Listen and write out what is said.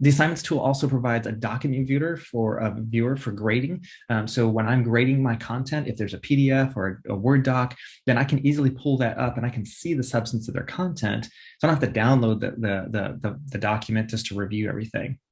The assignments tool also provides a document viewer for a viewer for grading. Um, so when I'm grading my content, if there's a PDF or a, a, Word doc, then I can easily pull that up and I can see the substance of their content. So I don't have to download the, the, the, the, the document just to review everything.